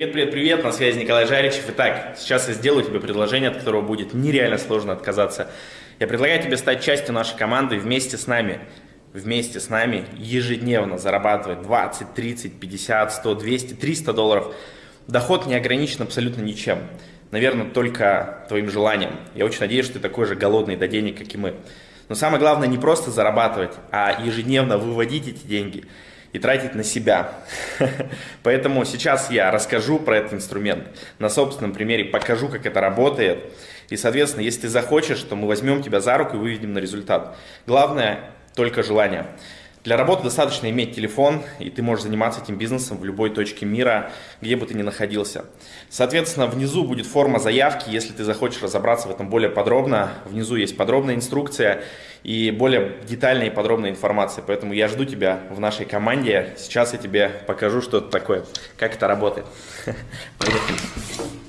Привет, привет, привет, на связи Николай Жаричев. Итак, сейчас я сделаю тебе предложение, от которого будет нереально сложно отказаться. Я предлагаю тебе стать частью нашей команды вместе с нами, вместе с нами ежедневно зарабатывать 20, 30, 50, 100, 200, 300 долларов. Доход не ограничен абсолютно ничем. Наверное, только твоим желанием. Я очень надеюсь, что ты такой же голодный до денег, как и мы. Но самое главное не просто зарабатывать, а ежедневно выводить эти деньги – и тратить на себя. Поэтому сейчас я расскажу про этот инструмент, на собственном примере покажу, как это работает. И, соответственно, если ты захочешь, то мы возьмем тебя за руку и выведем на результат. Главное только желание. Для работы достаточно иметь телефон, и ты можешь заниматься этим бизнесом в любой точке мира, где бы ты ни находился. Соответственно, внизу будет форма заявки, если ты захочешь разобраться в этом более подробно. Внизу есть подробная инструкция и более детальная и подробная информация. Поэтому я жду тебя в нашей команде. Сейчас я тебе покажу, что это такое, как это работает. Поехали.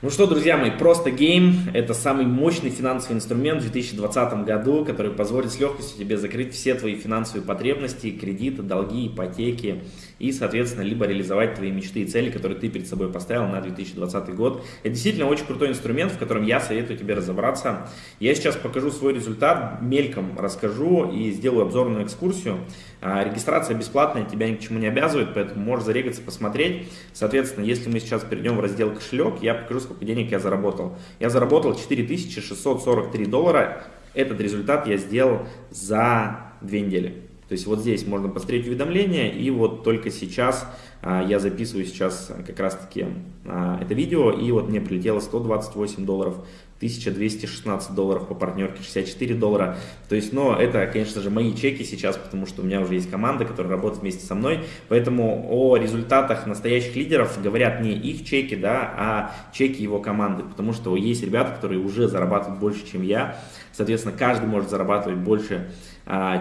Ну что, друзья мои, просто гейм – это самый мощный финансовый инструмент в 2020 году, который позволит с легкостью тебе закрыть все твои финансовые потребности, кредиты, долги, ипотеки и, соответственно, либо реализовать твои мечты и цели, которые ты перед собой поставил на 2020 год. Это действительно очень крутой инструмент, в котором я советую тебе разобраться. Я сейчас покажу свой результат, мельком расскажу и сделаю обзорную экскурсию. А, регистрация бесплатная, тебя ни к чему не обязывает, поэтому можешь зарегаться, посмотреть. Соответственно, если мы сейчас перейдем в раздел кошелек, я покажу, сколько денег я заработал. Я заработал 4643 доллара. Этот результат я сделал за две недели. То есть вот здесь можно посмотреть уведомления, и вот только сейчас а, я записываю сейчас как раз таки а, это видео, и вот мне прилетело 128 долларов 1216 долларов по партнерке, 64 доллара. То есть, но это, конечно же, мои чеки сейчас, потому что у меня уже есть команда, которая работает вместе со мной. Поэтому о результатах настоящих лидеров говорят не их чеки, да, а чеки его команды. Потому что есть ребята, которые уже зарабатывают больше, чем я. Соответственно, каждый может зарабатывать больше,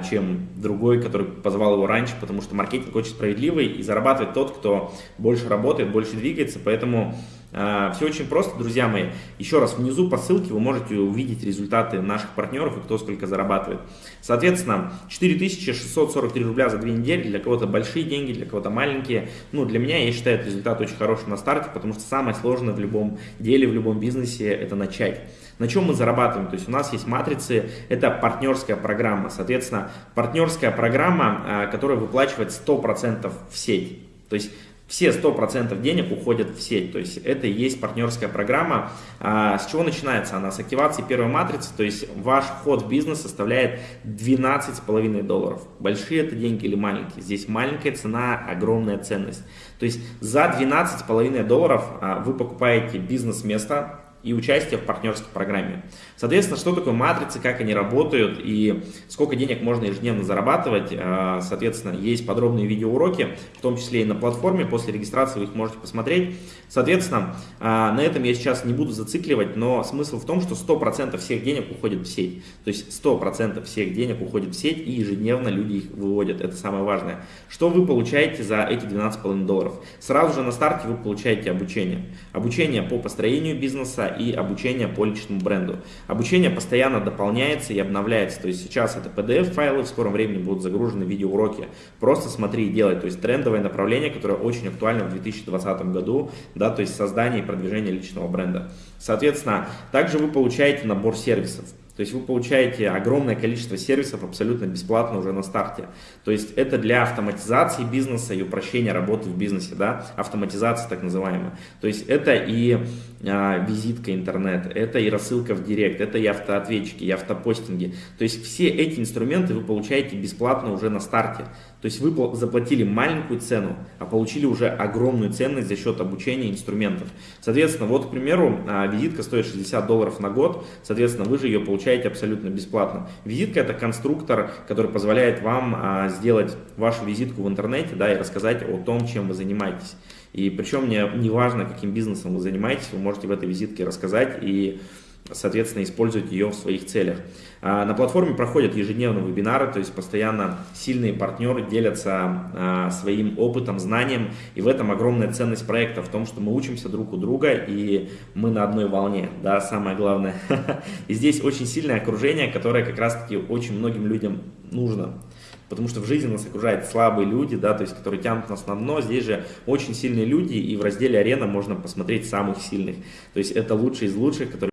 чем другой, который позвал его раньше, потому что маркетинг очень справедливый и зарабатывает тот, кто больше работает, больше двигается. Поэтому а, Все очень просто, друзья мои. Еще раз, внизу по ссылке вы можете увидеть результаты наших партнеров и кто сколько зарабатывает. Соответственно, 4643 рубля за две недели, для кого-то большие деньги, для кого-то маленькие. Ну, для меня, я считаю, этот результат очень хороший на старте, потому что самое сложное в любом деле, в любом бизнесе – это начать. На чем мы зарабатываем? То есть у нас есть матрицы, это партнерская программа. Соответственно, партнерская программа, а, которая выплачивает 100% в сеть. То есть все 100% денег уходят в сеть, то есть это и есть партнерская программа. А, с чего начинается она? С активации первой матрицы, то есть ваш вход в бизнес составляет 12,5 долларов. Большие это деньги или маленькие? Здесь маленькая цена, огромная ценность. То есть за 12,5 долларов а, вы покупаете бизнес-место, и участие в партнерской программе. Соответственно, что такое матрицы, как они работают и сколько денег можно ежедневно зарабатывать. А, соответственно, есть подробные видеоуроки, в том числе и на платформе. После регистрации вы их можете посмотреть. Соответственно, а, на этом я сейчас не буду зацикливать, но смысл в том, что 100% всех денег уходит в сеть. То есть 100% всех денег уходит в сеть и ежедневно люди их выводят. Это самое важное. Что вы получаете за эти 12,5 долларов? Сразу же на старте вы получаете обучение. Обучение по построению бизнеса и обучение по личному бренду. Обучение постоянно дополняется и обновляется. То есть сейчас это PDF-файлы, в скором времени будут загружены видеоуроки. Просто смотри и делай. То есть трендовое направление, которое очень актуально в 2020 году да, то есть создание и продвижение личного бренда. Соответственно, также вы получаете набор сервисов. То есть вы получаете огромное количество сервисов абсолютно бесплатно уже на старте. То есть это для автоматизации бизнеса и упрощения работы в бизнесе, да, автоматизация так называемая. То есть это и а, визитка интернет, это и рассылка в директ, это и автоответчики, и автопостинги. То есть все эти инструменты вы получаете бесплатно уже на старте. То есть вы заплатили маленькую цену, а получили уже огромную ценность за счет обучения инструментов. Соответственно, вот, к примеру, а, визитка стоит 60 долларов на год, соответственно, вы же ее получаете абсолютно бесплатно. Визитка это конструктор, который позволяет вам а, сделать вашу визитку в интернете да, и рассказать о том, чем вы занимаетесь. И причем не, не важно, каким бизнесом вы занимаетесь, вы можете в этой визитке рассказать и соответственно, использовать ее в своих целях. А, на платформе проходят ежедневные вебинары, то есть постоянно сильные партнеры делятся а, своим опытом, знанием, и в этом огромная ценность проекта, в том, что мы учимся друг у друга, и мы на одной волне, да, самое главное. И здесь очень сильное окружение, которое как раз-таки очень многим людям нужно. Потому что в жизни нас окружают слабые люди, да, то есть, которые тянут нас на дно. Здесь же очень сильные люди, и в разделе арена можно посмотреть самых сильных. То есть это лучшие из лучших, которые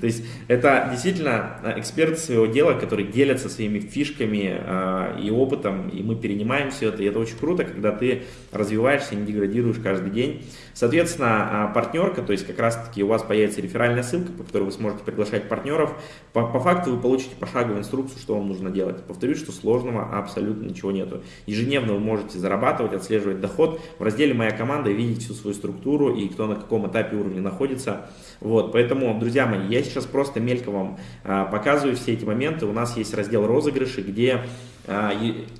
То есть это действительно э, эксперты своего дела, которые делятся своими фишками э, и опытом, и мы перенимаем все это. И это очень круто, когда ты развиваешься, не деградируешь каждый день. Соответственно, э, партнерка, то есть как раз-таки у вас появится реферальная ссылка, по которой вы сможете приглашать партнеров. По, по факту вы получите пошаговую инструкцию, что вам нужно делать. Повторюсь, что сложного абсолютно ничего нету. Ежедневно вы можете зарабатывать, отслеживать доход. В разделе «Моя команда» видеть всю свою структуру и кто на каком этапе уровня находится. Вот, поэтому, друзья мои, я сейчас просто мелько вам а, показываю все эти моменты. У нас есть раздел розыгрыши, где а,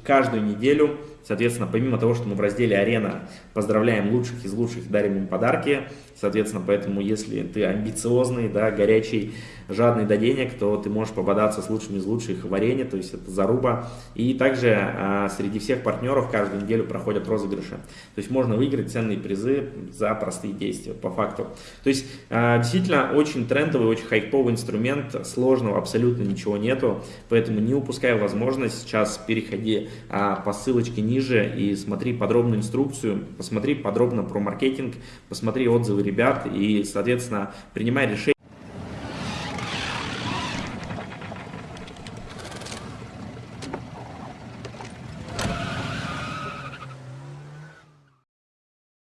каждую неделю, соответственно, помимо того, что мы в разделе «Арена» поздравляем лучших из лучших, дарим им подарки, соответственно, поэтому если ты амбициозный, да, горячий, жадный до денег, то ты можешь пободаться с лучшими из лучших в арене, то есть это заруба. И также а, среди всех партнеров каждую неделю проходят розыгрыши. То есть можно выиграть ценные призы за простые действия, по факту. То есть а, действительно очень трендовый, очень хайповый инструмент, сложного абсолютно ничего нету, поэтому не упускай возможность, сейчас переходи а, по ссылочке ниже и смотри подробную инструкцию, посмотри подробно про маркетинг, посмотри отзывы ребят и, соответственно, принимай решение.